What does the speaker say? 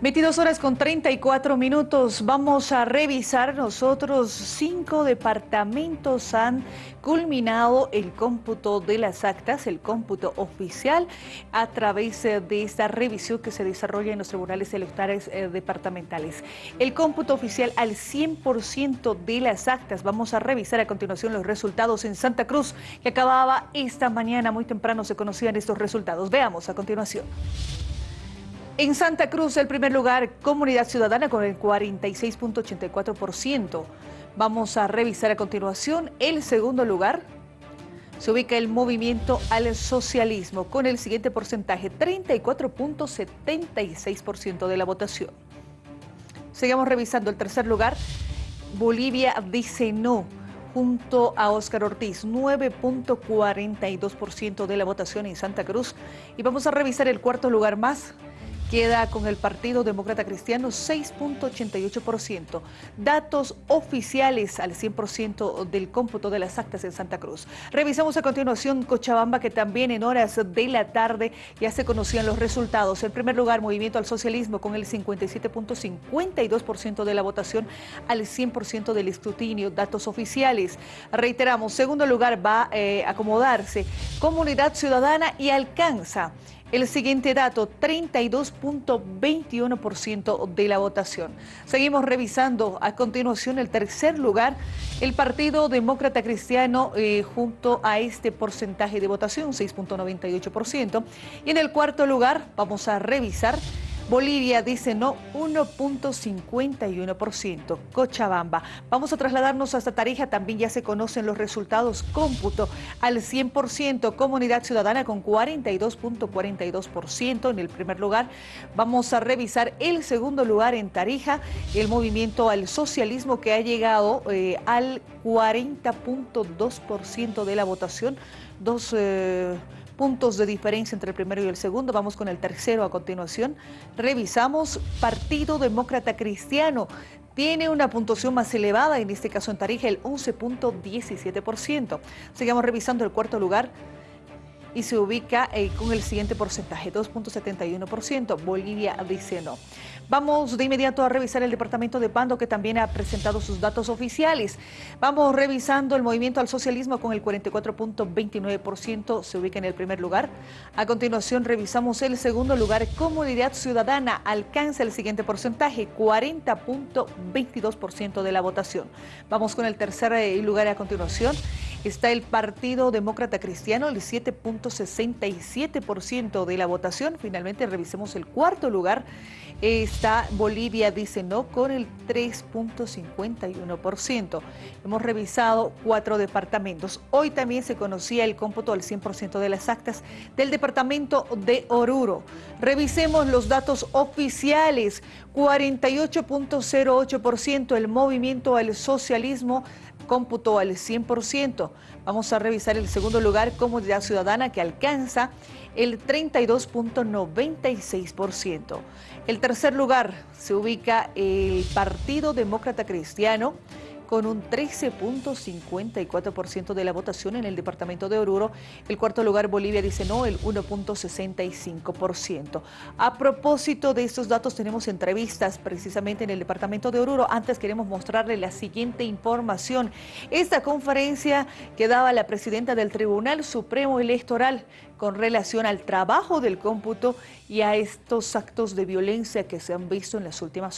22 horas con 34 minutos. Vamos a revisar nosotros. Cinco departamentos han culminado el cómputo de las actas, el cómputo oficial, a través eh, de esta revisión que se desarrolla en los tribunales electorales eh, departamentales. El cómputo oficial al 100% de las actas. Vamos a revisar a continuación los resultados en Santa Cruz, que acababa esta mañana. Muy temprano se conocían estos resultados. Veamos a continuación. En Santa Cruz, el primer lugar, Comunidad Ciudadana con el 46.84%. Vamos a revisar a continuación el segundo lugar. Se ubica el movimiento al socialismo con el siguiente porcentaje, 34.76% de la votación. Sigamos revisando el tercer lugar. Bolivia dice no junto a Óscar Ortiz, 9.42% de la votación en Santa Cruz. Y vamos a revisar el cuarto lugar más, queda con el Partido Demócrata Cristiano 6.88%. Datos oficiales al 100% del cómputo de las actas en Santa Cruz. Revisamos a continuación Cochabamba, que también en horas de la tarde ya se conocían los resultados. En primer lugar, Movimiento al Socialismo con el 57.52% de la votación al 100% del escrutinio. Datos oficiales. Reiteramos, segundo lugar va eh, a acomodarse Comunidad Ciudadana y alcanza el siguiente dato, 32.21% de la votación. Seguimos revisando a continuación el tercer lugar, el Partido Demócrata Cristiano eh, junto a este porcentaje de votación, 6.98%. Y en el cuarto lugar vamos a revisar Bolivia dice no 1.51%. Cochabamba. Vamos a trasladarnos hasta Tarija. También ya se conocen los resultados. Cómputo al 100%. Comunidad Ciudadana con 42.42% en el primer lugar. Vamos a revisar el segundo lugar en Tarija. El movimiento al socialismo que ha llegado eh, al 40.2% de la votación. Dos... Eh, puntos de diferencia entre el primero y el segundo. Vamos con el tercero a continuación. Revisamos Partido Demócrata Cristiano. Tiene una puntuación más elevada, en este caso en Tarija, el 11.17%. Sigamos revisando el cuarto lugar y se ubica eh, con el siguiente porcentaje, 2.71%. Bolivia dice no. Vamos de inmediato a revisar el departamento de Pando que también ha presentado sus datos oficiales. Vamos revisando el movimiento al socialismo con el 44.29%, se ubica en el primer lugar. A continuación revisamos el segundo lugar, Comunidad Ciudadana, alcanza el siguiente porcentaje, 40.22% de la votación. Vamos con el tercer eh, lugar a continuación. Está el Partido Demócrata Cristiano, el 7.67% de la votación. Finalmente revisemos el cuarto lugar está Bolivia, dice no, con el 3.51%. Hemos revisado cuatro departamentos. Hoy también se conocía el cómputo al 100% de las actas del departamento de Oruro. Revisemos los datos oficiales. 48.08% el movimiento al socialismo cómputo al 100%. Vamos a revisar el segundo lugar, Comunidad Ciudadana, que alcanza el 32.96%. El tercer lugar se ubica el Partido Demócrata Cristiano, con un 13.54% de la votación en el departamento de Oruro. El cuarto lugar, Bolivia, dice no, el 1.65%. A propósito de estos datos, tenemos entrevistas precisamente en el departamento de Oruro. Antes queremos mostrarle la siguiente información. Esta conferencia que daba la presidenta del Tribunal Supremo Electoral con relación al trabajo del cómputo y a estos actos de violencia que se han visto en las últimas horas.